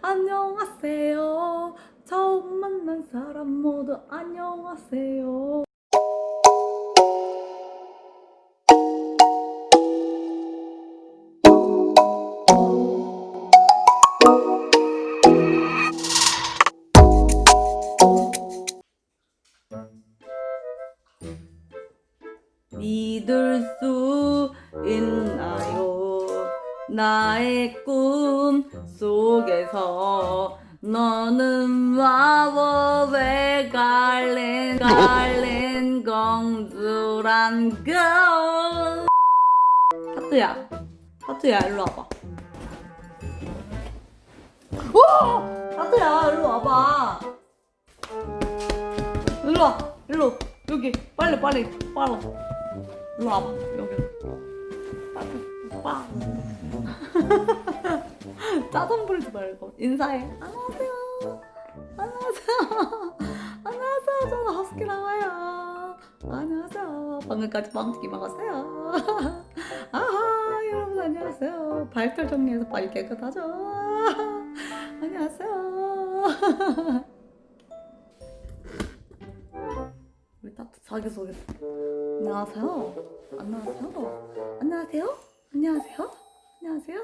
안녕하세요 처음 만난 사람 모두 안녕하세요 믿을 수 있나요? 나의 꿈 속에서 너는 와워 왜 갈랜 갈랜 공주란 걸. 하트야 하트야 일로 와봐. 오! 하트야 일로 와봐. 일로 와 일로. 여기 빨리 빨리 빨리. 일로 와봐 여기 빠 짜증 부리지 말고 인사해. 안녕하세요. 안녕하세요. 안녕하세요. 저는 허스키라고요. 안녕하세요. 방금까지 빵튀기 먹었어요. 아하 여러분 안녕하세요. 발털 정리해서 빨리 깨끗하죠? 안녕하세요. 우리 따뜻 자기소개 안녕하세요. 안녕하세요. 안녕하세요. 안녕하세요. 안녕하세요.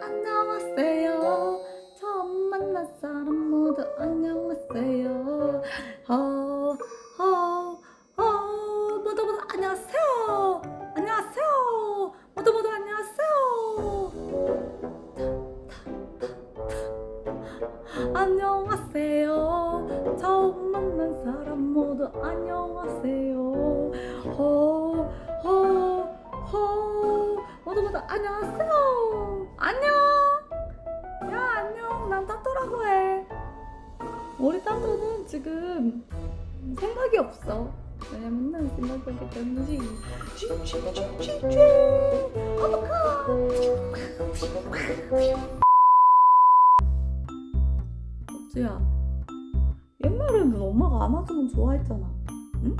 안녕하세요. 처음 만난 사람 모두 안녕하세요. 어, 어, 어, 모두 모두 안녕하세요. 안녕하세요. 모두 모두 안녕하세요. 안녕하세요. 처음 만난 사람 모두 안녕하세요. 호, 호, 호. 모두 모두 안녕하세요. 안녕. 야, 안녕. 난 따뚜라고 해. 우리 따뚜는 지금 생각이 없어. 왜냐면 난 생각이 없기 때문이지. 쥐쥐쥐쥐쥐. 어떡하. 쥐야. 옛날에는 엄마가 안아주면 좋아했잖아. 응?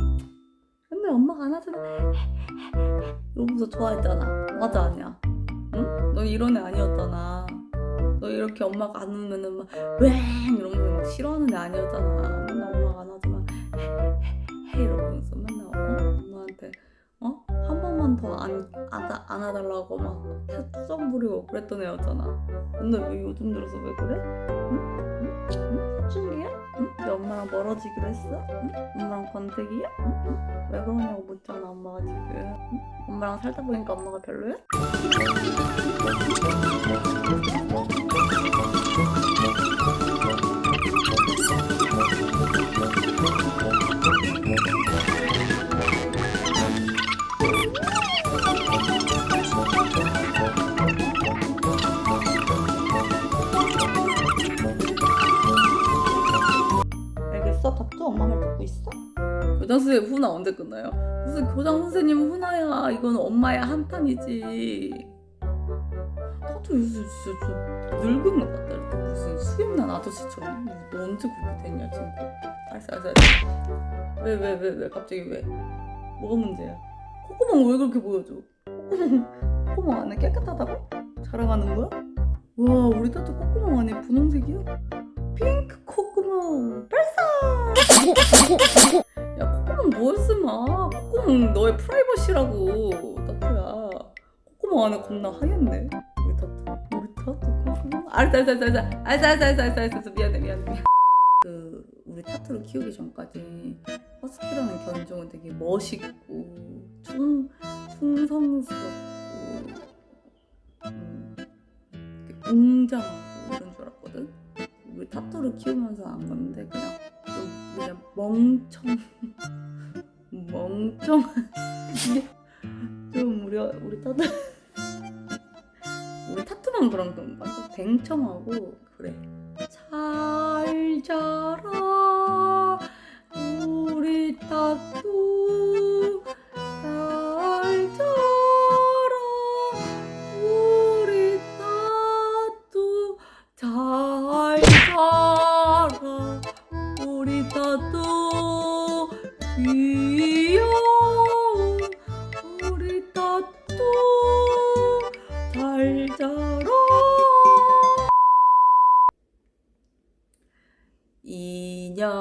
옛날에 엄마가 안아주면 이러면서 좋아했잖아. 맞아 아니야? 응? 너 이런 애 아니었잖아. 너 이렇게 엄마가 안으면은 막웽 이러면서 막 싫어하는 애 아니었잖아. 맨날 엄마가 안아주면 헤헤헤 이러면서 맨날 어? 엄마한테 어? 한 번만 더 안, 안아, 안아달라고 막 투정 부리고 그랬던 애였잖아. 근데 왜 요즘 들어서 왜 그래? 응? 응? 엄마랑 멀어지기로 했어? 응? 엄마랑 권태기야? 응? 응? 왜 그러냐고 묻잖아 엄마가 지금 응? 엄마랑 살다 보니까 엄마가 별로야? 교장 선생님 훈화 언제 끝나요? 무슨 교장 선생님 훈화야. 이건 엄마의 한탄이지. 나도 요새 진짜 좀 늙은 것 같다. 이렇게 무슨 수염난 아저씨처럼 너 언제 그렇게 됐냐 친구 알았어 알았어 알았어. 왜 왜 왜 왜 갑자기 왜? 뭐가 문제야? 콧구멍 왜 그렇게 보여줘? 콧구멍 콧구멍 안에 깨끗하다고? 자랑하는 거야? 와 우리 딸도 콧구멍 안에 분홍색이야? 핑크 콧구멍 발사 야 콧구멍 뭐 했으마? 콧구멍 너의 프라이버시라고. 따뚜야. 콧구멍 안에 겁나 하얗네. 우리 따뚜 우리 따뚜 콧구멍? 알았어 알았어 알았어 알았어 알았어 알았어 알았어 알았어 알았어. 미안해 미안해 미안해. 그 우리 타투를 키우기 전까지 허스키라는 견종은 되게 멋있고 충, 충성스럽고 음, 웅장하고 이런 줄 알았거든? 우리 타투를 키우면서 안 건데 그냥 좀 그냥 멍청 멍청한 좀 우리 우리 타투 우리 타투만 그런 건 완전 뱅청하고. 그래. 잘 자라 우리 타투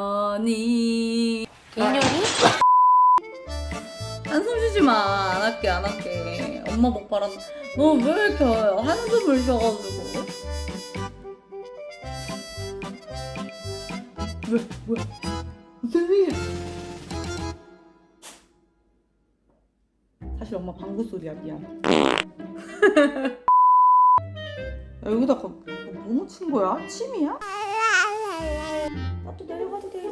개년이 개년이? 한숨 쉬지 마. 안 할게, 안 할게. 엄마 복 바란다. 너왜 이렇게 한숨을 쉬어가지고. 왜, 왜? 사실 엄마 방구 소리야, 미안. 야, 여기다 가 뭐 묻힌 거야? 침이야? 나도 내려가도 돼.